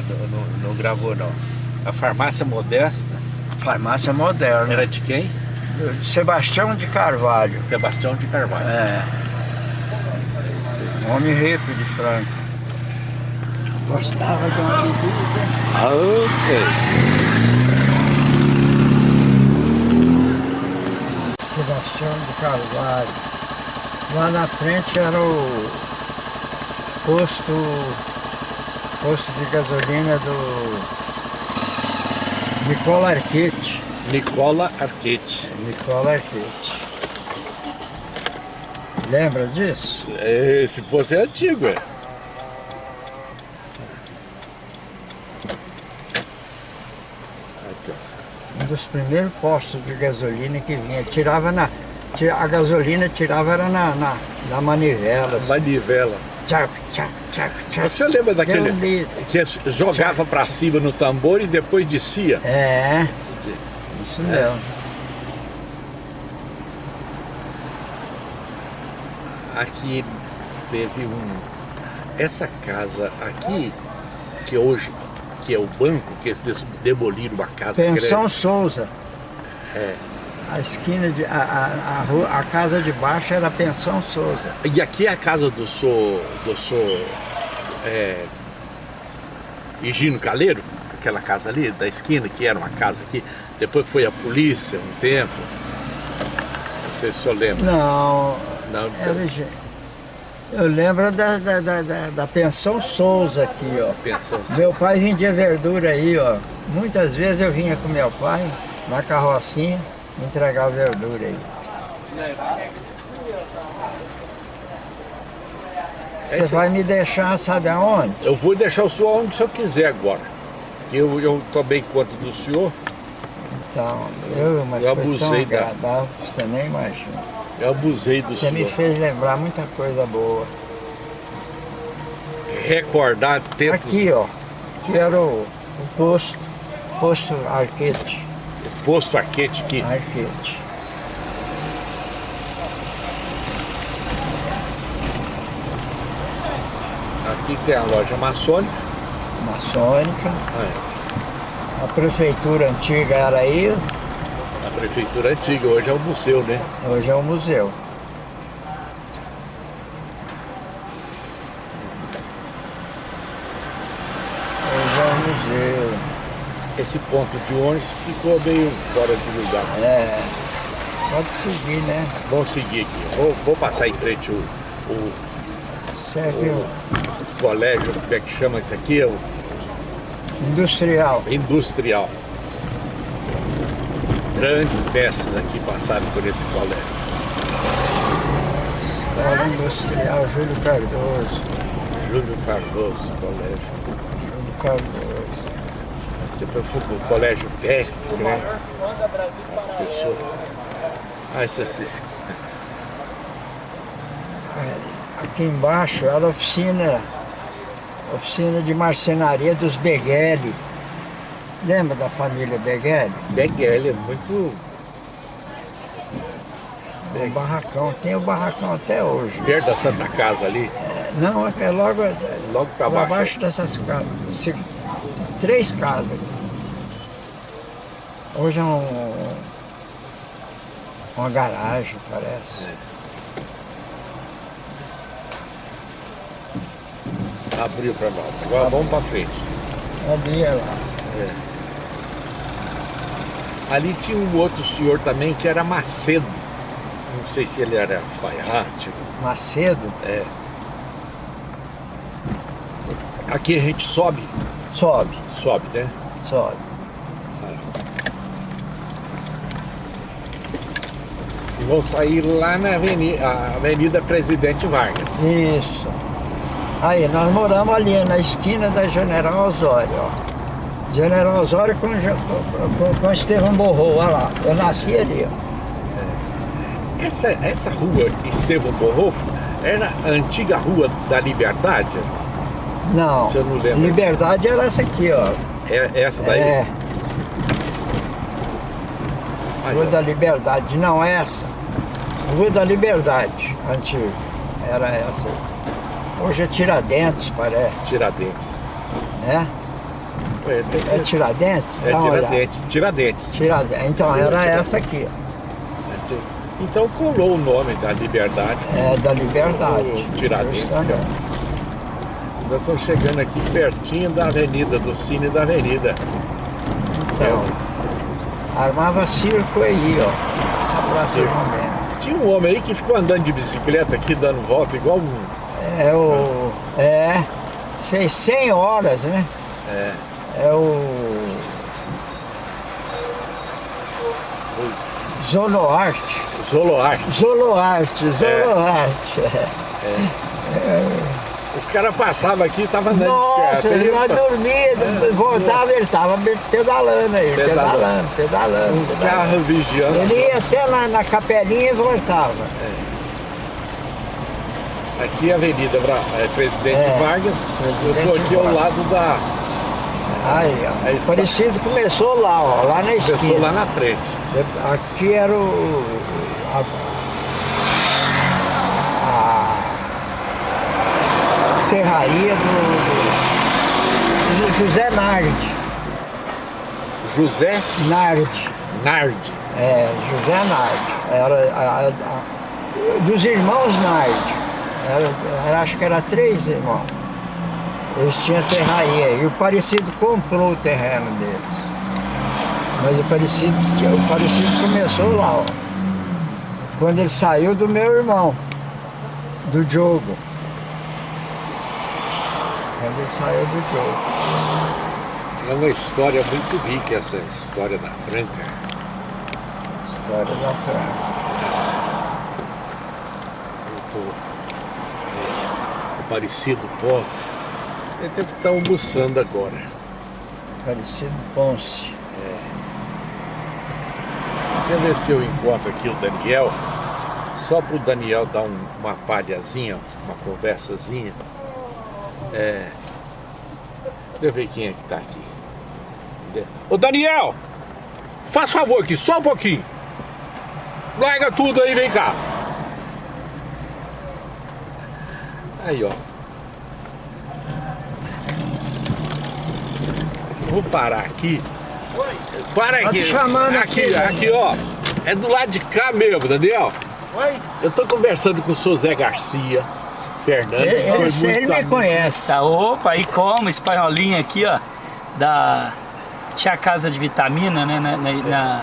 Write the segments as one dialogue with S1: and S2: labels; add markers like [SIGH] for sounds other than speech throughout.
S1: Não, não gravou não. A farmácia modesta?
S2: Farmácia moderna.
S1: Era de quem?
S2: Sebastião de Carvalho.
S1: Sebastião de Carvalho.
S2: É. Homem rico de Franca. Gostava de uma bebida.
S1: Ah, ok.
S2: Sebastião de Carvalho. Lá na frente era o posto, posto de gasolina do Nicola Arquete.
S1: Nicola Arquete.
S2: Nicola Arquete. Lembra disso?
S1: Esse posto é antigo, é.
S2: Um dos primeiros postos de gasolina que vinha. Tirava na. A gasolina tirava era na, na, na manivela.
S1: Manivela.
S2: Tchac, tchac, tchac, tchac.
S1: Você lembra daquele que jogava pra cima no tambor e depois descia?
S2: É, isso mesmo.
S1: Aqui teve um... Essa casa aqui, que hoje, que é o banco, que eles demoliram uma casa
S2: Pensão
S1: grande.
S2: Souza.
S1: É.
S2: A esquina de. A, a, a, rua- a casa de baixo era a Pensão Souza.
S1: E aqui é a casa do senhor, do senhor é, Higino Caleiro, aquela casa ali da esquina, que era uma casa aqui. Depois foi a polícia um tempo. Não sei se o senhor lembra.
S2: Não,
S1: Não,
S2: era de- Eu lembro da, da, da, da- da Pensão Souza aqui, ó.
S1: pensão.
S2: Meu pai vendia verdura aí, ó. Muitas vezes eu vinha com meu pai na carrocinha entregar verdura aí. Você vai me deixar, sabe aonde?
S1: Eu vou deixar o senhor onde o senhor quiser agora. Eu, eu tomei conta do senhor,
S2: Então, eu, mas
S1: Eu
S2: foi tão
S1: abusei da-
S2: você nem imagina.
S1: eu abusei do
S2: Você me
S1: senhor.
S2: fez lembrar muita coisa boa.
S1: Recordar tempos.
S2: Aqui, ó, que era o, o posto, posto Arquete,
S1: Posto Arquete aqui.
S2: Arquete.
S1: Aqui tem a loja maçônica.
S2: maçônica.
S1: Ah,
S2: A prefeitura antiga era aí,
S1: é. A prefeitura antiga, hoje é o museu, né?
S2: hoje é o museu. Hoje é o museu.
S1: Esse ponto de ônibus ficou meio fora de lugar.
S2: É, pode seguir, né?
S1: Vamos seguir aqui. Vou, vou passar em frente o, o,
S2: Serve o
S1: o colégio, como é que chama isso aqui? É o
S2: industrial.
S1: industrial. Grandes mestres aqui passaram por esse colégio.
S2: Escola Industrial Júlio Cardoso.
S1: Júlio Cardoso, colégio.
S2: Júlio Cardoso.
S1: Depois fui pro colégio técnico, né? As pessoas. Ah, esses, esses-
S2: Aqui embaixo era a oficina, oficina de marcenaria dos Beghelli. Lembra da família Beghelli?
S1: Beguel é muito
S2: O barracão, tem o barracão até hoje.
S1: perto da Santa Casa ali,
S2: Não, é logo
S1: logo
S2: para
S1: baixo.
S2: baixo dessas casas. Três casas. Hoje é um, uma garagem, parece.
S1: Abriu pra nós. Agora vamos pra frente.
S2: É lá.
S1: Ali tinha um outro senhor também que era Macedo. Não sei se ele era alfaiate.
S2: Macedo,
S1: É. Aqui a gente sobe,
S2: sobe,
S1: sobe, né?
S2: sobe.
S1: Vão sair lá na avenida, avenida Presidente Vargas.
S2: Isso. Aí, nós moramos ali na esquina da General Osório, ó. General Osório com, com, com Estevão Borrou, olha lá. Eu nasci ali, ó.
S1: Essa, essa rua Estevão Borrofo era a antiga Rua da Liberdade?
S2: Não,
S1: Você não lembra?
S2: Liberdade era essa aqui, ó.
S1: É essa daí?
S2: É, Rua da Liberdade, não essa. Rua da Liberdade, antiga. Era essa. Hoje é Tiradentes, parece,
S1: Tiradentes.
S2: né?
S1: É, tem
S2: É Tiradentes?
S1: É. Tiradentes. Tiradentes.
S2: Tiradentes. Então era essa aqui, ó.
S1: Então colou o nome da liberdade.
S2: É da Liberdade.
S1: O Tiradentes, ó. Nós estamos chegando aqui pertinho da avenida, do Cine da Avenida.
S2: Então, armava circo aí, ó. Essa praça.
S1: Tinha um homem aí que ficou andando de bicicleta aqui, dando volta, igual um.
S2: É o. É. Fez 100 horas, né?
S1: É,
S2: É o. Zoloarte.
S1: Zoloarte.
S2: Zoloarte, Zoloarte.
S1: Os caras passavam aqui e estavam andando
S2: Nossa,
S1: de
S2: não dormia, voltava, ele tava pedalando aí,
S1: Pedalando.
S2: pedalando, pedalando.
S1: Os carros vigiando.
S2: Ele ia até na, na capelinha e voltava.
S1: Aqui é a Avenida é, Presidente
S2: É,
S1: Vargas. Eu estou
S2: Presidente
S1: aqui ao
S2: Vargas.
S1: lado da.
S2: Aí, ó.
S1: Está.
S2: Parecido começou lá, ó, lá na esquina.
S1: Pessoa lá na frente.
S2: Aqui era o. A, a serraria do, do José Nardi.
S1: José
S2: Nardi.
S1: Nardi.
S2: É, José Nardi. Era a- a- dos irmãos Nardi. Era, era- acho que era três irmãos. Eles tinham serraria e o Parecido comprou o terreno deles. Mas o Parecido, o Parecido começou lá, ó. Quando ele saiu do meu irmão, do Diogo. Saiu do Diogo.
S1: É uma história muito rica essa história da Franca.
S2: História da Franca.
S1: Tô, é, Parecido Ponce. Ele deve estar almoçando agora.
S2: Parecido Ponce.
S1: Quer ver se eu encontro aqui o Daniel? Só para o Daniel dar um- uma palhazinha, uma conversazinha. É. Deixa eu ver quem é que tá aqui. Ô Daniel! Faz favor aqui, só um pouquinho. Larga tudo aí, vem cá. Aí, ó. Vou parar aqui. Para
S2: Tá
S1: aqui.
S2: te chamando
S1: aqui,
S2: aqui,
S1: aqui, ó. É do lado de cá mesmo, Daniel.
S3: Oi?
S1: Eu tô conversando com o seu Zé Garcia Fernandes.
S2: Ele, ele,
S1: muito
S2: ele me
S1: amigo.
S2: conhece.
S3: Tá, opa, e como? Espanholinha aqui, ó. Da. Tinha a casa de vitamina, né? Na, na- na-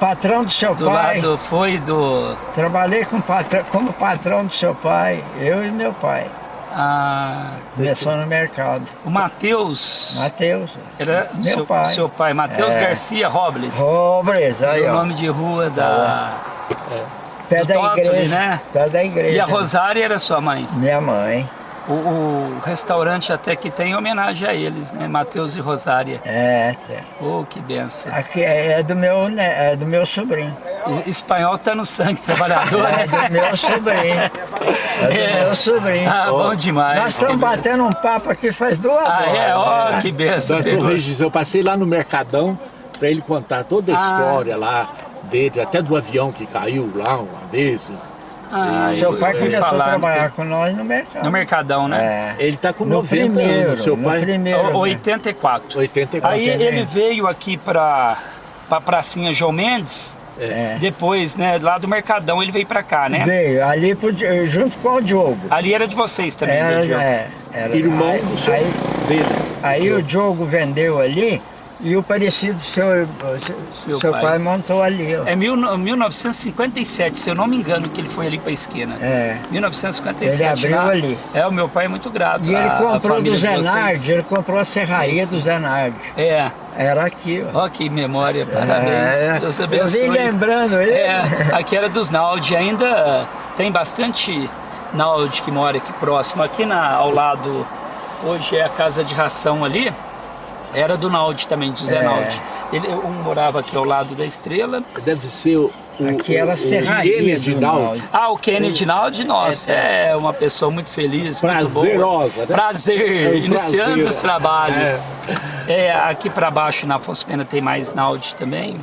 S2: Patrão do seu
S3: do
S2: pai.
S3: lado foi do.
S2: Trabalhei com patrão, como patrão do seu pai, eu e meu pai.
S3: ah,
S2: Começou no mercado.
S3: o Matheus.
S2: Matheus.
S3: Era
S2: meu
S3: seu
S2: pai.
S3: Seu pai, Matheus
S2: É.
S3: Garcia Robles.
S2: Robles, aí
S3: o nome de rua da.
S2: Pé
S3: do
S2: da
S3: Tótoli,
S2: igreja.
S3: né?
S2: Pé da igreja.
S3: E a Rosária era sua mãe.
S2: Minha mãe.
S3: O, o restaurante até que tem homenagem a eles, né? Matheus e Rosária.
S2: É, tem.
S3: Oh, que benção.
S2: Aqui é, é do meu, ne- é do meu sobrinho.
S3: E- Espanhol tá no sangue trabalhador,
S2: É
S3: né?
S2: do meu sobrinho. É do
S3: É.
S2: meu sobrinho.
S3: Ah, bom demais.
S2: Nós estamos batendo um papo aqui faz duas
S3: Ah,
S2: horas.
S3: é? Ó,
S2: né?
S3: que benção.
S1: Nós estamos registrando. Eu passei lá no Mercadão para ele contar toda a
S3: Ah.
S1: história lá dele, até do avião que caiu lá uma vez.
S3: Ah,
S2: Seu
S3: eu-
S2: pai começou a trabalhar com nós no mercado.
S3: No Mercadão, né?
S2: É.
S1: Ele tá com
S2: No
S1: 90
S2: primeiro,
S1: anos, seu
S2: no
S1: pai.
S2: primeiro.
S3: O-
S2: né?
S3: 84.
S1: 84.
S3: Aí
S2: Entendeu?
S3: ele veio aqui pra, pra Pracinha João Mendes,
S2: É.
S3: depois, né, lá do Mercadão ele veio pra cá, né?
S2: Veio ali pro junto com o Diogo.
S3: Ali era de vocês também,
S2: Era,
S3: né, Diogo?
S2: é, era-
S1: Irmão
S2: aí,
S1: do seu,
S2: aí,
S1: dele.
S2: aí o Diogo vendeu ali e o parecido seu,
S3: Seu
S2: seu
S3: pai.
S2: pai. montou ali. Ó.
S3: É mil, 1957, se eu não me engano, que ele foi ali pra esquina.
S2: É.
S3: 1957.
S2: Ele abriu
S3: lá.
S2: ali.
S3: É, o meu pai é muito grato.
S2: E ele
S3: à- à
S2: comprou do. Zenardi, ele comprou a serraria
S3: Isso.
S2: do Zenardi.
S3: É.
S2: Era aqui, ó.
S3: Ó, que memória, parabéns.
S2: É,
S3: Deus
S2: eu
S3: abençoe.
S2: vim lembrando ele.
S3: É, aqui era dos Naldi, ainda tem bastante Naldi que mora aqui próximo. Aqui na, ao lado, hoje é a casa de ração ali, era do Naldi também, do Zé
S2: É.
S3: Naldi. Ele, um morava aqui ao lado da Estrela.
S1: Deve ser o. o
S2: Aqui era
S1: o-
S2: a
S1: o
S2: serraria
S1: Kennedy Naldi.
S2: Naldi.
S3: Ah, o Kennedy Naldi, nossa, é uma pessoa muito feliz, muito boa.
S1: Prazerosa, né?
S3: Prazer,
S1: É um
S3: iniciando
S1: prazer.
S3: os trabalhos. É, aqui para baixo na Afonso Pena tem mais Naldi também.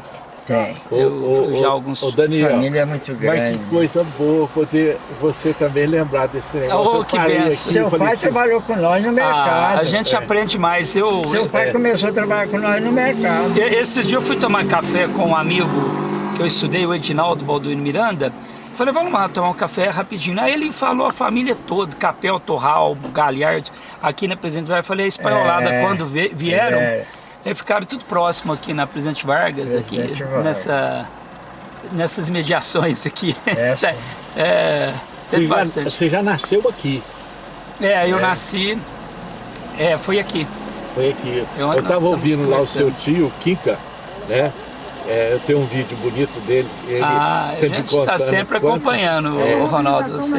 S2: Tem.
S3: Eu-
S1: ô,
S3: eu já alguns-
S1: ô, Daniel,
S2: Família é muito
S1: mas
S2: grande.
S1: que coisa boa poder você também lembrar desse negócio.
S3: Oh,
S1: Eu
S3: que benção.
S2: Seu pai
S1: assim,
S2: trabalhou com nós no mercado.
S3: Ah, a gente aprende mais. Eu,
S2: Seu pai começou a trabalhar com nós no mercado.
S3: Esses dias eu fui tomar café com um amigo que eu estudei, o Edinaldo Balduino Miranda. Falei, vamos lá tomar um café rapidinho. Aí ele falou a família toda, Capel, Torral, Galhardo, aqui na Presidente. Eu falei, a espanholada,
S2: É,
S3: quando vieram,
S2: é.
S3: Aí ficaram tudo próximo aqui na Presidente Vargas,
S2: Presidente
S3: aqui
S2: Vargas.
S3: nessa, nessas mediações aqui.
S2: É, [LAUGHS] sim.
S3: é,
S1: Você já, você já nasceu aqui.
S3: É, eu
S1: É.
S3: nasci, é, foi aqui.
S1: Foi aqui.
S3: Eu-
S1: estava ouvindo lá o seu tio, Kika, né? É, eu tenho um vídeo bonito dele. Ele
S3: Ah, a
S1: sempre
S3: gente está sempre
S1: quanto-
S3: acompanhando,
S1: É.
S3: o Ronaldo. Você,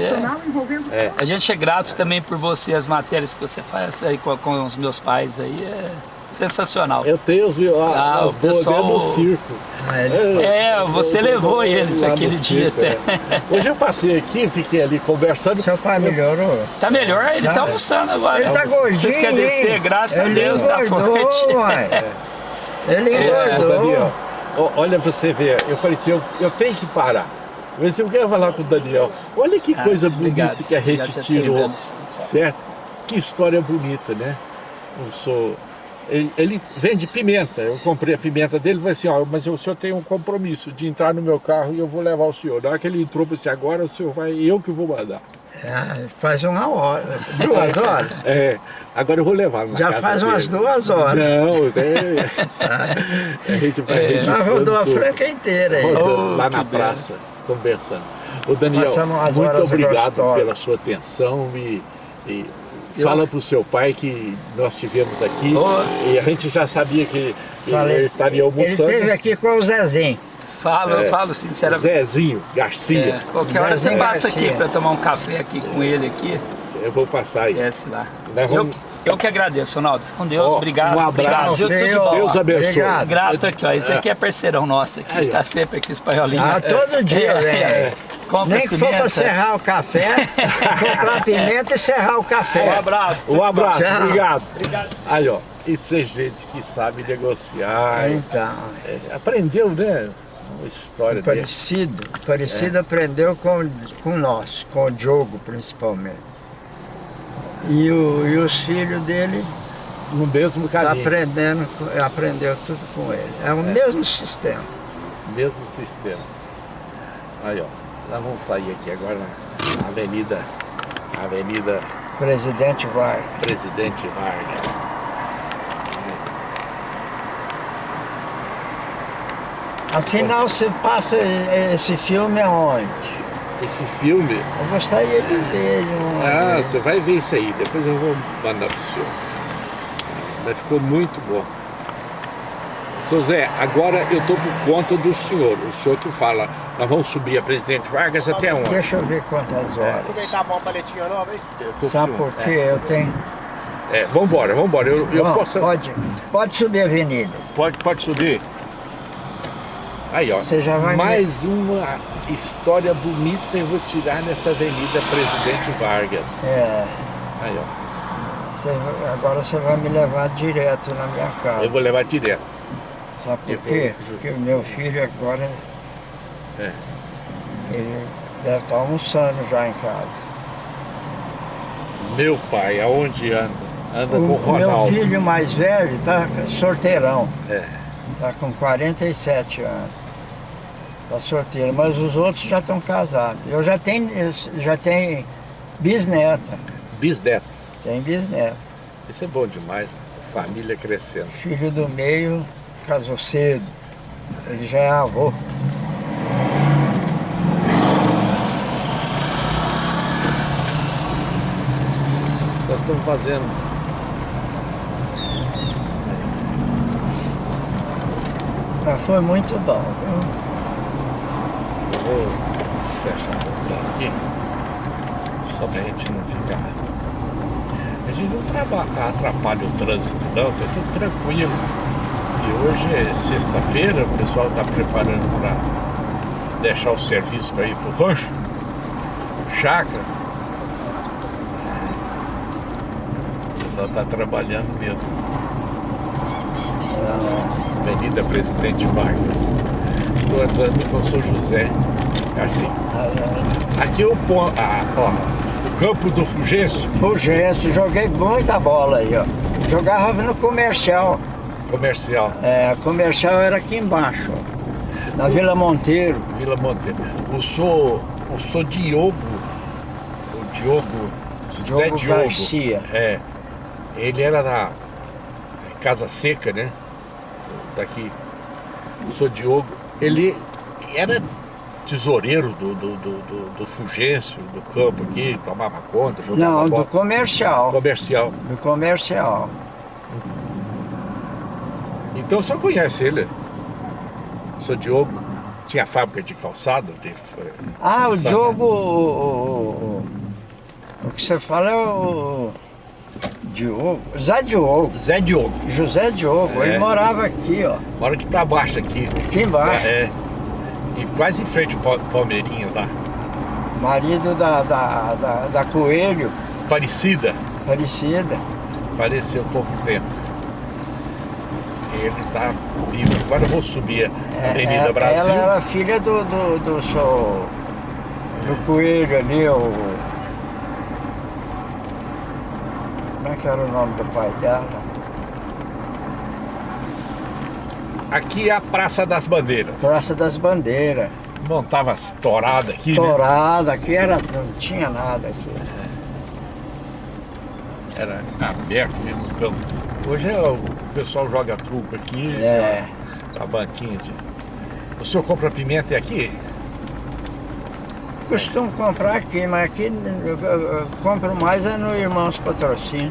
S1: É.
S3: a gente é grato também por você, as matérias que você faz aí com, com os meus pais aí, é sensacional.
S1: Eu tenho os,
S3: Ah,
S1: as
S3: o pessoal-
S1: no circo.
S2: Ah, ele-
S3: É, você levou eles
S1: lá no
S3: aquele dia
S1: circo,
S3: até.
S1: é. Hoje eu passei aqui, fiquei ali conversando.
S2: Seu pai melhorou?
S3: Tá melhor? Ele tá
S2: Tá.
S3: almoçando agora.
S2: Ele tá gordinho,
S3: Vocês querem descer? Graças a Deus, tá forte. [LAUGHS]
S2: Ele
S3: É,
S2: engordou.
S1: Daniel, ó, olha você ver, eu falei assim, eu, eu tenho que parar. Eu disse, eu quero falar com o Daniel. Olha que
S3: Ah,
S1: coisa bonita
S3: obrigado.
S1: que a gente tirou, certo? Que história bonita, né? Eu sou... Ele, ele vende pimenta, eu comprei a pimenta dele e falei assim, ó, mas o senhor tem um compromisso de entrar no meu carro e eu vou levar o senhor. Na hora que ele entrou, eu falei assim, agora o senhor vai, eu que vou mandar.
S2: Ah, faz uma hora, duas horas. [LAUGHS]
S1: É, agora eu vou levar
S2: Já faz umas
S1: dele.
S2: duas horas.
S1: Não, [LAUGHS] é, a gente vai
S2: Já
S1: registrando
S2: rodou a franca inteira aí.
S1: rodando
S3: Oh,
S1: lá na praça, conversando. Ô Daniel, muito obrigado pela sua atenção e, e
S3: Eu-
S1: fala pro seu pai que nós tivemos aqui
S3: Ô.
S1: e a gente já sabia que,
S2: Falei,
S1: ele estaria
S2: Ele
S1: almoçando.
S2: esteve aqui com o Zezinho.
S3: Falo, eu
S1: É.
S3: falo sinceramente.
S1: Zezinho Garcia,
S3: É, qualquer hora você passa aqui
S2: Garcia.
S3: para tomar um café aqui com ele aqui,
S1: eu vou passar aí.
S3: desce lá.
S1: Nós
S3: Eu,
S1: vamos-
S3: eu que agradeço, Ronaldo. Fique com Deus,
S1: Ó,
S3: obrigado.
S1: um abraço.
S3: Obrigado.
S1: Deus abençoe.
S2: Obrigado.
S3: Grato aqui, ó. Esse aqui é parceirão nosso aqui,
S1: Aí,
S3: tá sempre aqui espanholinho.
S2: Ah, todo dia,
S3: É,
S2: velho.
S3: é. Compra
S2: Nem que for pra serrar o café, [LAUGHS] comprar pimenta e serrar o
S3: Um
S2: café.
S3: abraço.
S1: Um abraço,
S2: Tchau.
S1: obrigado.
S3: Obrigado.
S1: Aí, ó, isso é gente que sabe negociar.
S2: Então,
S1: É, aprendeu, né? Uma história dele.
S2: parecido. Parecido aprendeu com, com nós, com o Diogo principalmente. E, o, e os filhos dele
S1: No mesmo
S2: tá
S1: caminho,
S2: aprendendo, com- aprendeu tudo com ele. É o mesmo sistema.
S1: mesmo sistema. Aí, ó, nós vamos sair aqui agora na Avenida, Avenida
S2: Presidente Vargas.
S1: Presidente Vargas.
S2: Afinal, você passa esse filme aonde?
S1: Esse filme,
S2: Eu gostaria de ver ele uma
S1: ah, você vai ver isso aí, depois eu vou mandar pro senhor. Mas ficou muito bom. Seu Zé, agora eu estou por conta do senhor, o senhor que fala, nós vamos subir a Presidente Vargas até onde?
S2: Deixa eu ver quantas horas.
S4: Aproveitar uma paletinha nova, hein?
S2: Sabe por quê? Eu tenho.
S1: É, vambora, vambora, eu, eu
S2: Bom,
S1: posso...
S2: pode, pode subir a avenida.
S1: Pode, pode subir. Aí, ó.
S2: Você já vai
S1: Mais uma história bonita eu vou tirar nessa Avenida Presidente Vargas.
S2: É,
S1: Aí, ó.
S2: vai- agora você vai me levar direto na minha casa.
S1: Eu vou levar direto.
S2: Sabe
S1: eu
S2: por quê?
S1: vou-
S2: Porque o meu filho agora.
S1: É.
S2: Ele deve estar almoçando já em casa.
S1: Meu pai, aonde anda? Anda
S2: O,
S1: com o
S2: o meu
S1: Ronaldo.
S2: filho mais velho está sorteirão.
S1: É.
S2: Está com 47 anos. Está solteiro, mas os outros já estão casados. Eu já tenho, já tenho bisneta.
S1: Bisneto.
S2: Tem bisneta.
S1: Isso é bom demais. Família crescendo.
S2: Filho do meio casou cedo. Ele já é avô.
S1: Nós estamos fazendo.
S2: Mas foi muito bom. viu?
S1: Vou fechar um pouquinho aqui. Só pra gente não ficar. A gente não atrapalha o trânsito não, tá tudo tranquilo. E hoje é sexta-feira, o pessoal está preparando para deixar o serviço para ir pro rancho, chácara. O pessoal está trabalhando mesmo.
S2: Então,
S1: Avenida Presidente Vargas. Estou andando com o São José Garcia. Aqui o, pon- ah, ó, o campo do Fulgêncio,
S2: Fulgêncio, joguei muita bola aí, ó. Jogava no comercial.
S1: comercial,
S2: É, comercial era aqui embaixo, ó, na Vila Monteiro.
S1: Vila Monteiro. O sou, o sou Diogo, o Diogo,
S2: Diogo
S1: Diogo.
S2: Garcia.
S1: É, ele era da Casa Seca, né? Daqui. O sou Diogo. Ele era tesoureiro do, do, do, do, do Fulgêncio, do campo aqui, tomava conta, jogava
S2: Não,
S1: bola.
S2: do comercial.
S1: comercial.
S2: Do comercial.
S1: Então você conhece ele. Sou Diogo. Tinha fábrica de calçado. De,
S2: Ah, o? Diogo. O, o- o- o que você fala é o. Diogo. Zé Diogo.
S1: Zé Diogo.
S2: José Diogo.
S1: É.
S2: Ele morava aqui, ó.
S1: Mora aqui pra baixo aqui.
S2: Aqui embaixo.
S1: É. E quase em frente ao Pa- Palmeirinhas lá.
S2: Marido da, da, da, da Coelho,
S1: Parecida.
S2: Parecida.
S1: Faleceu há pouco tempo. Ele tá vivo. Agora eu vou subir a Avenida
S2: É,
S1: Brasil.
S2: Ela era filha do, do, do, seu- do Coelho ali, o. Como é que era o nome do pai dela?
S1: Aqui é a Praça das Bandeiras.
S2: Praça das Bandeiras.
S1: Montava as touradas aqui, né?
S2: Torada, aqui era, não tinha nada aqui.
S1: Era aberto mesmo o campo. Hoje é o pessoal joga truco aqui.
S2: É.
S1: A banquinha de... O senhor compra pimenta aqui?
S2: Costumo comprar aqui, mas aqui eu, eu- eu compro mais é no Irmãos Patrocínio.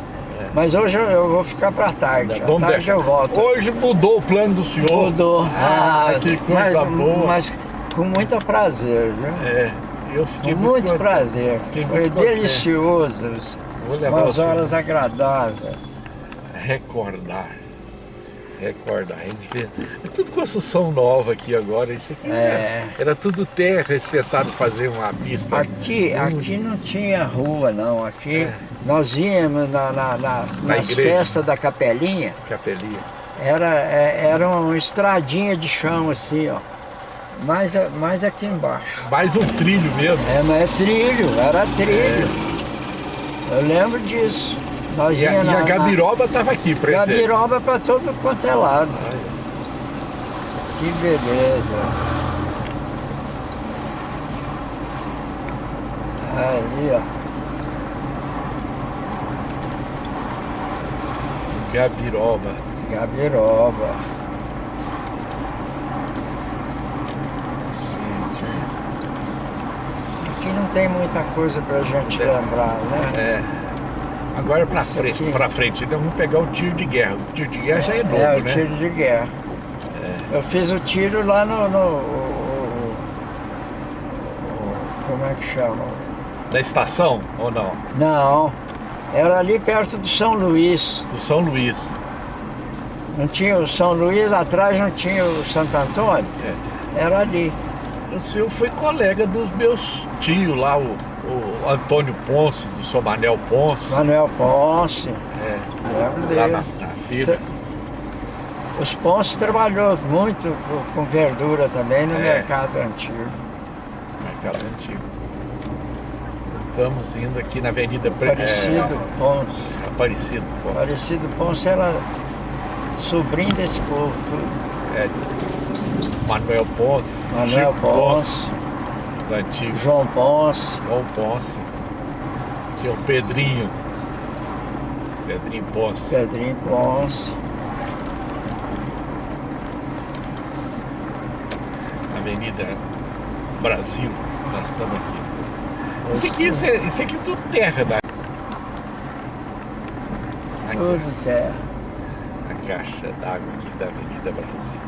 S2: Mas hoje eu, eu vou ficar para tarde.
S1: Vamos
S2: tarde
S1: deixar.
S2: eu volto.
S1: Hoje mudou o plano do senhor.
S2: Mudou.
S1: Ah, que coisa
S2: mas,
S1: boa.
S2: Mas com muito prazer, viu?
S1: É, eu fiquei
S2: Com
S1: muito,
S2: muito prazer.
S1: Fiquei
S2: Foi
S1: muito contente.
S2: delicioso.
S1: Vou levar
S2: Umas horas agradáveis.
S1: Recordar. Recordar. A vê- É tudo construção nova aqui agora. Isso aqui
S2: É.
S1: era, era tudo terra. Eles tentaram fazer uma pista.
S2: Aqui, aqui não tinha rua, não. Aqui
S1: É.
S2: nós íamos na, na- na- nas
S1: igreja.
S2: festas da capelinha.
S1: Capelinha.
S2: Era, é- era uma estradinha de chão assim, ó. Mais, mais aqui embaixo.
S1: Mais um trilho mesmo.
S2: É, mas é trilho, era trilho. Eu lembro disso.
S1: E a, e a Gabiroba estava aqui
S2: na,
S1: presente.
S2: Gabiroba pra todo quanto é lado. Que beleza. Aí, ó.
S1: Gabiroba.
S2: Gabiroba.
S1: Sim, sim.
S2: Aqui não tem muita coisa pra gente lembrar, né?
S1: É. Agora pra
S2: Isso
S1: frente, pra frente, nós vamos pegar o tiro de guerra. O tiro de guerra já é novo,
S2: É, o
S1: né?
S2: tiro de guerra. Eu fiz o tiro lá no. no- o- o- o- como é que chama?
S1: Da estação ou não?
S2: Não, era ali perto do São Luís.
S1: Do São Luís.
S2: Não tinha o São Luís, atrás não tinha o Santo Antônio?
S1: É.
S2: Era ali.
S1: O senhor foi colega dos meus tios lá, o, o Antônio Ponce, do Somanel Ponce.
S2: Manuel Ponce,
S1: É,
S2: lembro
S1: lá
S2: dele.
S1: na, na feira.
S2: Os Ponce trabalhou muito com, com verdura também no
S1: É.
S2: mercado antigo.
S1: Mercado antigo. Estamos indo aqui na Avenida Pre-
S2: Aparecido Ponce.
S1: É, Aparecido Ponce.
S2: Aparecido Ponce era sobrinho desse povo tudo.
S1: É, Manuel Ponce.
S2: Manuel
S1: Chico
S2: Ponce,
S1: Os antigos.
S2: João Ponce.
S1: João Ponce. Tinha o Pedrinho. Pedrinho Ponce.
S2: Pedrinho Ponce.
S1: Avenida Brasil. Nós estamos aqui. Isso aqui, isso, é- isso aqui é tudo terra da. Aqui,
S2: Tudo terra.
S1: a caixa d'água aqui da Avenida Brasil.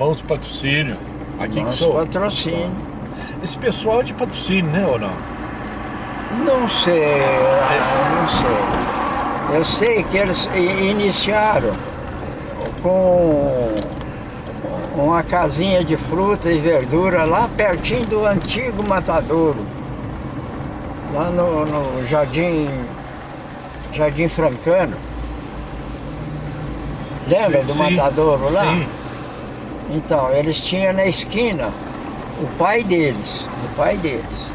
S1: Irmãos Patrocínio. Aqui que sou.
S2: patrocínio.
S1: Esse pessoal é de patrocínio, né ou não?
S2: Não sei, eu não sei. Eu sei que eles iniciaram com uma casinha de fruta e verdura lá pertinho do antigo matadouro. Lá no, no Jardim, Jardim Francano. Lembra
S1: Sim,
S2: do
S1: sim,
S2: matadouro lá?
S1: Sim.
S2: Então, eles tinham na esquina o pai deles, o pai deles.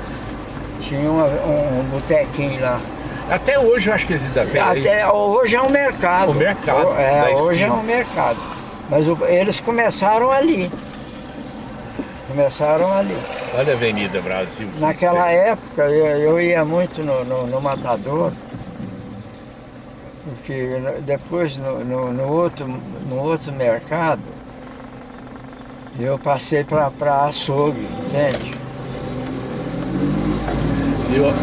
S2: Tinha uma- um, um botequinho lá.
S1: Até hoje eu acho que eles ainda têm. aí.
S2: Até hoje é um mercado.
S1: O mercado
S2: É,
S1: da
S2: hoje é
S1: esquina.
S2: um mercado. Mas o- eles começaram ali. Começaram ali.
S1: Olha a Avenida Brasil. que
S2: Naquela
S1: tem.
S2: época eu, eu ia muito no, no, no Matador. Porque depois no, no, no outro, no outro mercado eu passei para açougue, entende?
S1: Eu-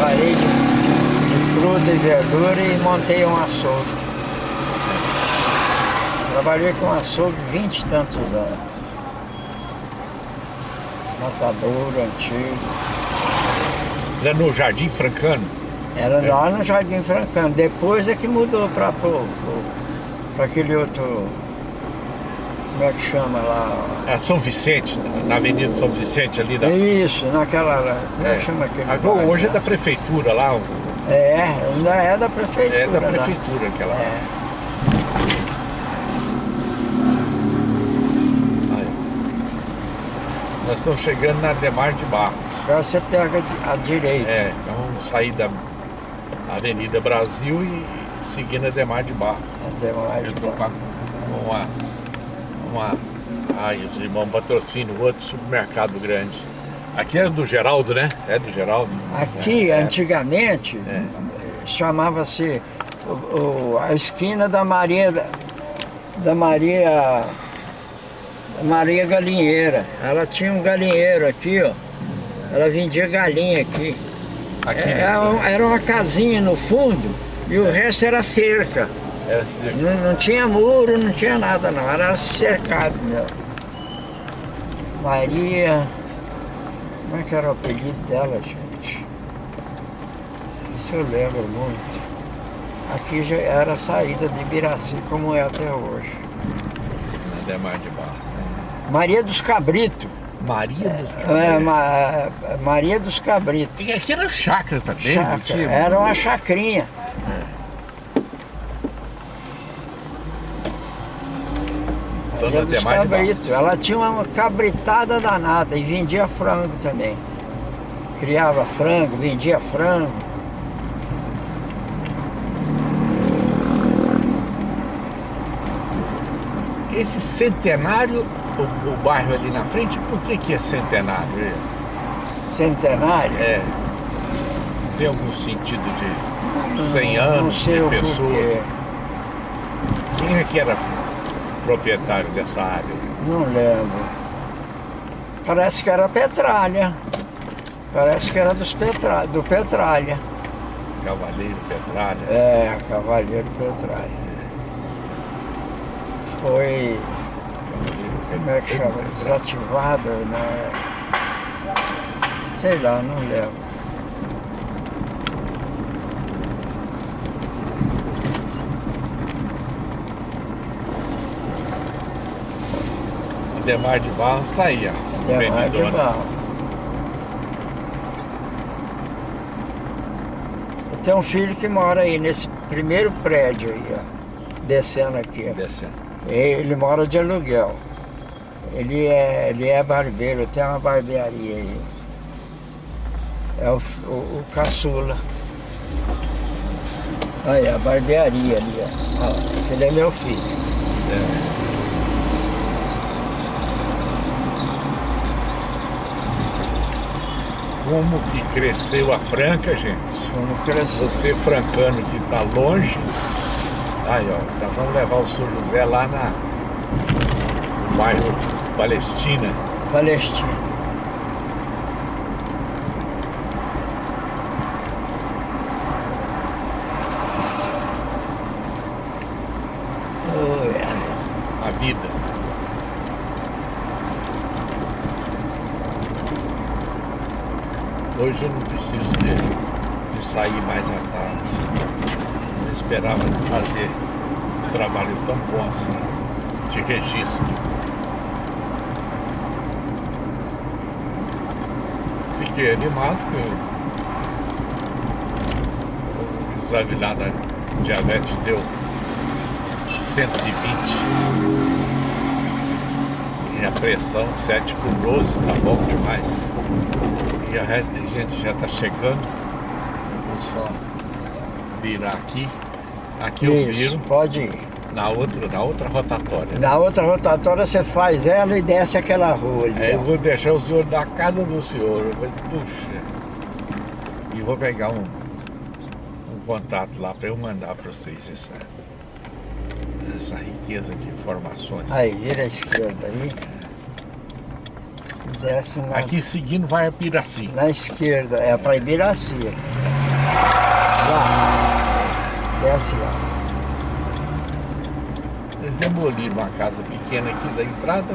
S2: Parei de, de fruta e verdura e montei um açougue. Trabalhei com açougue 20 e tantos anos. Matador antigo.
S1: Era no Jardim Francano.
S2: Era
S1: É.
S2: lá no Jardim Francano. Depois é que mudou para aquele outro. Como é que chama lá?
S1: É São Vicente, na Avenida São Vicente ali da.
S2: Isso, naquela. Como é,
S1: É.
S2: que chama aquele?
S1: Agora,
S2: bairro
S1: hoje é
S2: lá?
S1: da prefeitura lá.
S2: É, ainda é da prefeitura.
S1: É da
S2: lá.
S1: prefeitura aquela.
S2: É.
S1: Nós estamos chegando na Demar de Barros.
S2: Agora você pega a direita.
S1: É, então vamos sair da Avenida Brasil e seguindo a Demar de Barros.
S2: Mais
S1: Eu
S2: de
S1: com a- uma. uma ai, os irmãos patrocínio, outro supermercado grande. Aqui é do Geraldo, né? É do Geraldo.
S2: Aqui,
S1: é,
S2: antigamente,
S1: É.
S2: chamava-se a esquina da Maria da, Maria Maria Galinheira. Ela tinha um galinheiro aqui, ó. Ela vendia galinha aqui.
S1: Aqui.
S2: É, Era, um- era uma casinha no fundo e o resto era cerca.
S1: Assim,
S2: Não, não tinha muro, não tinha nada não, era cercado mesmo. Maria. Como é que era o apelido dela, gente? Isso eu lembro muito. Aqui já era a saída de Ibiraci como é até hoje.
S1: na Demar de Barros. né?
S2: Maria dos Cabritos.
S1: Maria dos
S2: É, Ma- Maria dos Cabritos.
S1: E Aqui era chácara também,
S2: Chácara,
S1: tinha?
S2: Era uma chacrinha.
S1: Barros.
S2: Ela tinha uma cabritada danada e vendia frango também. Criava frango, vendia frango.
S1: Esse centenário, o, o bairro ali na frente, por que que é centenário?
S2: Centenário.
S1: É. Tem algum sentido de 100
S2: Não
S1: anos
S2: sei
S1: de pessoas? Quem é que era proprietário dessa área?
S2: Não lembro. Parece que era Petralha. Parece que era dos Petra... do Petralha.
S1: Cavaleiro Petralha?
S2: É, Cavaleiro Petralha. Foi,
S1: Cavaleiro
S2: como é que chama? Desativado, né? Sei lá, não lembro.
S1: Demar de Barros está aí, ó.
S2: Demais de
S1: Benidona.
S2: barro. Eu tenho um filho que mora aí nesse primeiro prédio aí, ó. Descendo aqui, ó.
S1: Descendo.
S2: Ele mora de aluguel. Ele é, ele é barbeiro, tem uma barbearia aí. É o, o, o caçula. Aí, a barbearia ali, ó. ó. Ele é meu filho.
S1: É. Como que cresceu a Franca, gente?
S2: Como cresceu.
S1: Você francano que tá longe. Aí, ó, nós vamos levar o São José lá na no bairro Palestina.
S2: Palestina. Oi, ai.
S1: A vida. Hoje eu não preciso de, de sair mais à tarde. Eu esperava fazer trabalho tão bom assim, de registro. Fiquei animado que o exame lá da diabetes deu 120 e a pressão 7 por 12, tá bom demais. E a gente já tá chegando. Vou só virar aqui. Aqui eu
S2: Isso,
S1: viro
S2: pode ir.
S1: na outra, na outra rotatória.
S2: Na outra rotatória você faz ela e desce aquela rua ali.
S1: É, eu vou deixar o senhor na casa do senhor, mas puxa. E vou pegar um, um contato lá para eu mandar para vocês essa, essa riqueza de informações.
S2: Aí, vira à esquerda aí. Desce na,
S1: Aqui seguindo vai a Piraci.
S2: na esquerda, é para Ibiraci. Lá. Desce lá.
S1: Eles demoliram uma casa pequena aqui da entrada.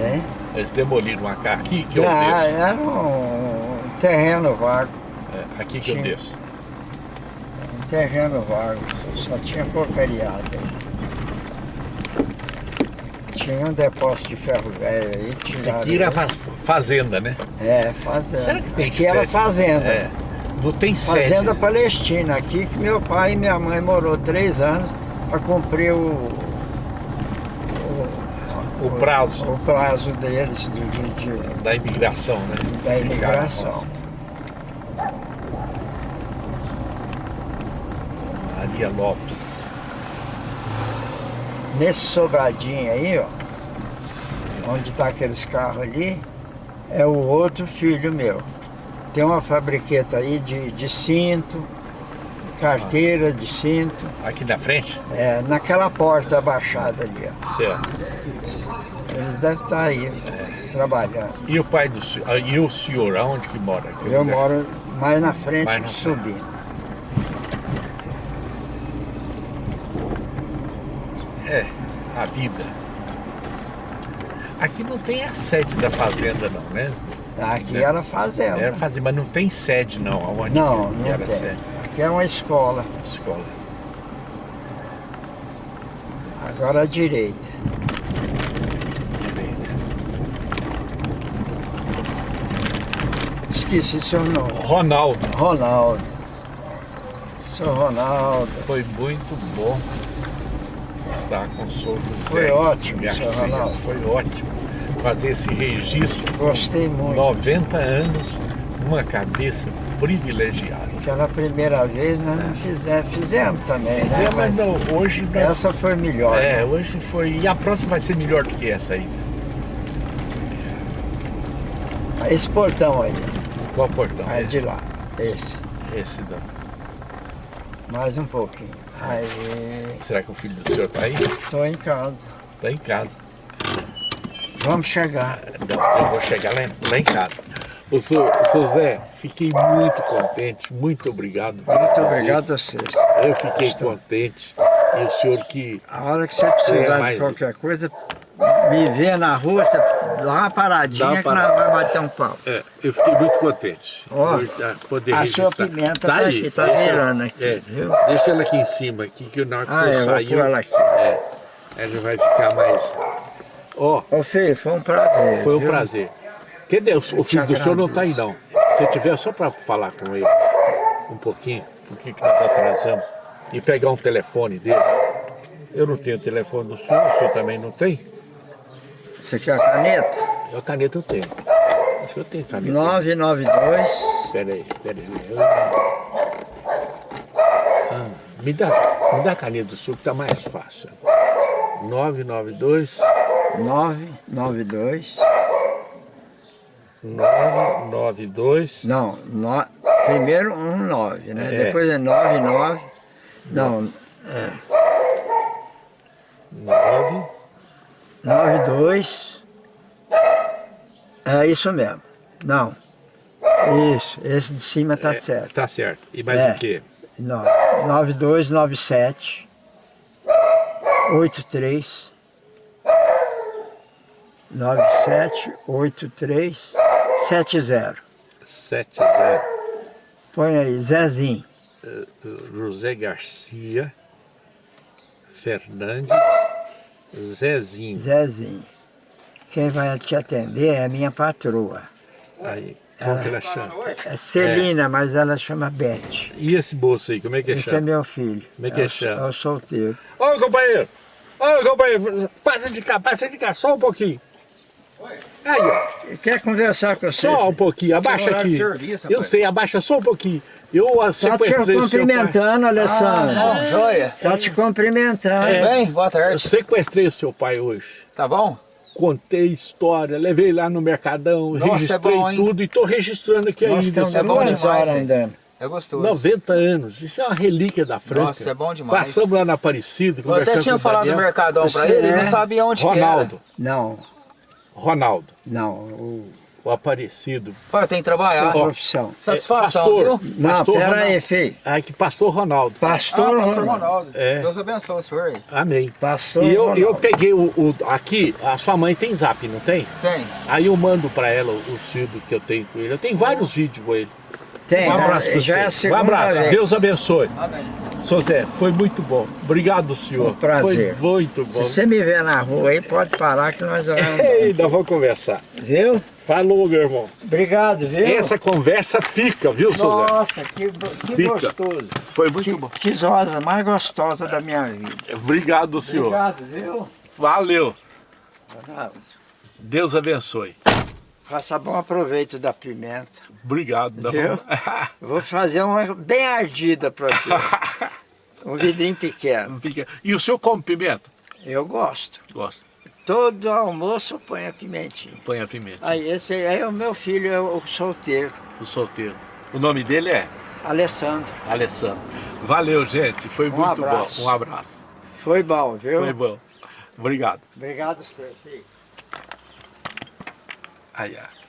S2: Hein?
S1: Eles demoliram uma casa aqui que eu
S2: Ah,
S1: desço.
S2: era um terreno vago.
S1: É, aqui que eu desço.
S2: Um terreno vago. Só tinha porcariada aí. Tinha um depósito de ferro velho aí.
S1: Isso
S2: tiraram
S1: aqui era faz- fazenda, né?
S2: É, fazenda.
S1: Será que tem
S2: Aqui era
S1: sede?
S2: fazenda.
S1: É. Não tem sede.
S2: Fazenda Palestina, aqui que meu pai e minha mãe morou três anos para cumprir o,
S1: O prazo
S2: o prazo deles de, de-
S1: da imigração, né?
S2: da imigração.
S1: Maria Lopes.
S2: Nesse sobradinho aí, ó, onde está aqueles carros ali, é o outro filho meu. Tem uma fabriqueta aí de, de cinto, carteira de cinto,
S1: Aqui na frente?
S2: é, naquela porta abaixada ali, ó.
S1: Certo.
S2: Eles devem estar aí, trabalhando.
S1: E o pai do senhor? ah, E o senhor, aonde que mora? aqui?
S2: Eu moro mais na frente,
S1: Mais na
S2: subindo.
S1: É, a vida. Aqui não tem a sede da fazenda não, né?
S2: Aqui
S1: É.
S2: era fazenda.
S1: Era fazenda, mas não tem sede não, aonde
S2: Não,
S1: que
S2: não
S1: era
S2: tem.
S1: sede?
S2: Aqui é uma escola.
S1: Escola.
S2: Agora à direita.
S1: direita.
S2: Esqueci seu nome.
S1: Ronaldo,
S2: Ronaldo. Seu Ronaldo.
S1: foi muito bom estar com o senhor José.
S2: Foi ótimo,
S1: Garcia. Foi ótimo fazer esse registro.
S2: Gostei muito.
S1: 90 anos, uma cabeça privilegiada.
S2: Aquela primeira vez nós não fizemos. Fizemos também,
S1: É. Fizemos,
S2: né?
S1: mas não, hoje nós...
S2: Essa foi melhor.
S1: É, hoje foi. E a próxima vai ser melhor do que essa aí.
S2: Esse portão aí.
S1: Qual portão?
S2: Aí de lá. Esse.
S1: Esse da...
S2: Mais um pouquinho. Aí.
S1: Será que o filho do senhor tá aí?
S2: Estou em casa.
S1: Tá em casa.
S2: Vamos chegar.
S1: Não, eu vou chegar lá, em- lá em casa. Ô, seu, seu Zé, fiquei muito contente, muito obrigado.
S2: Muito obrigado a vocês.
S1: Eu fiquei contente. E o senhor que.
S2: A hora que você precisar
S1: É,
S2: de qualquer coisa, me vê na rua, você dá uma paradinha
S1: Dá uma
S2: que nós
S1: parada.
S2: vamos bater um papo.
S1: É, eu fiquei muito contente.
S2: Ó,
S1: ah, poder
S2: a sua pimenta tá aqui, tá virando aqui,
S1: é,
S2: viu?
S1: Deixa ela aqui em cima, aqui, que na hora que
S2: Ah, eu
S1: saiu.
S2: pôr ela aqui.
S1: É, ela vai ficar mais. Ó,
S2: Ô filho, foi um prazer.
S1: foi um
S2: viu?
S1: prazer. Cadê? O, o filho do senhor não tá aí não. Se tiver só para falar com ele um pouquinho, por que nós atrasamos, e pegar um telefone dele. Eu não tenho telefone do senhor, o senhor também não tem?
S2: Você quer a caneta?
S1: Eu caneta eu tenho. O senhor tem caneta?
S2: 992
S1: Pera aí, pera aí. Eu- Ah, me, dá, me dá a caneta do senhor que tá mais fácil. 992
S2: 992
S1: 992
S2: Não, no, primeiro um 9, né?
S1: É.
S2: Depois é 99 Não,
S1: 9
S2: 92 É isso mesmo. Não. Isso, esse de cima tá certo.
S1: Tá certo. E mais
S2: É.
S1: o quê?
S2: Não, 9297 83 97 83 70.
S1: 70
S2: Põe aí, Zezinho.
S1: José Garcia Fernandes Zezinho.
S2: Zezinho. Quem vai te atender é a minha patroa.
S1: Aí, como que ela chama?
S2: É Celina, mas ela chama Beth.
S1: E esse moço aí, como é que
S2: Esse é
S1: chama?
S2: meu filho.
S1: Como é que
S2: o-
S1: chama?
S2: É o solteiro.
S1: Ô, companheiro! Ô, companheiro! Passa de cá, passa de cá, só um pouquinho. Aí, ó,
S2: Quer conversar com você?
S1: só um pouquinho, abaixa aqui.
S4: serviço,
S1: Eu sei, abaixa só um pouquinho. Eu ah,
S2: Tá te
S1: sequestrei o seu pai.
S2: cumprimentando, Alessandro.
S4: Não, joia.
S2: Tá te cumprimentando.
S1: É.
S4: Bem, boa
S1: Eu
S4: tarde.
S1: sequestrei o seu pai hoje.
S4: Tá bom?
S1: Contei história, levei lá no Mercadão,
S4: Nossa, é
S1: registrei
S4: bom, hein?
S1: tudo e tô registrando aqui
S2: Nós
S1: ainda. seu
S4: é bom demais,
S2: andando.
S4: É gostoso.
S1: 90 anos, isso é uma relíquia da Franca.
S4: Nossa, é bom demais.
S1: Passamos lá na Aparecida,
S4: Eu até tinha falado do
S1: Daniel.
S4: Mercadão pra
S2: Você
S4: ele, ele
S2: é
S4: não sabia onde
S1: Ronaldo,
S2: Não,
S1: Ronaldo,
S2: não. O,
S1: o Aparecido.
S4: Pô, tem que trabalhar.
S2: profissão.
S4: Satisfação,
S1: pastor.
S4: viu?
S2: Não,
S1: Pastor
S2: pera aí,
S1: Ronaldo.
S2: filho.
S1: Ai, que pastor Ronaldo.
S2: Pastor,
S4: ah, pastor
S2: Ronaldo.
S1: É.
S4: Deus abençoe o senhor aí.
S1: Amém.
S2: Pastor
S1: E eu,
S2: Ronaldo.
S1: eu peguei o, o- Aqui, a sua mãe tem zap, não tem?
S4: Tem.
S1: Aí eu mando pra ela os vídeos que eu tenho com ele. Eu tenho vários vídeos com ele.
S2: Tem,
S1: Um abraço
S2: né?
S1: pra
S2: já é a
S1: você. Um abraço.
S2: vez.
S1: Deus abençoe.
S4: Amém.
S1: Sou Zé, foi muito bom. Obrigado, senhor.
S2: Um prazer.
S1: Foi muito
S2: Se
S1: bom.
S2: você me ver na rua aí, pode parar que nós vamos. [LAUGHS]
S1: Ei, nós vamos conversar.
S2: Viu?
S1: Falou, meu irmão.
S2: Obrigado, viu?
S1: Essa conversa fica, viu, seu Zé?
S2: Nossa, que, que
S1: Fica.
S2: gostoso.
S1: Foi muito
S2: Que,
S1: bom.
S2: que rosa mais gostosa da minha vida.
S1: Obrigado, senhor.
S2: Obrigado, viu?
S1: Valeu. Deus abençoe.
S2: Faça bom aproveito da pimenta.
S1: Obrigado.
S2: Eu [LAUGHS] Vou fazer uma bem ardida pra você. [LAUGHS] Um vidrinho pequeno.
S1: Fica- E o senhor come pimenta?
S2: Eu gosto.
S1: Gosta.
S2: Todo almoço ponho a pimentinha.
S1: Põe a pimenta.
S2: Aí esse aí é o meu filho, é o solteiro,
S1: O solteiro. O nome dele é
S2: Alessandro.
S1: Alessandro. Valeu, gente. Foi
S2: Um
S1: muito
S2: abraço.
S1: bom. Um abraço.
S2: Foi bom, viu?
S1: Foi bom. Obrigado.
S2: Obrigado, você, filho.
S1: Aí, ó.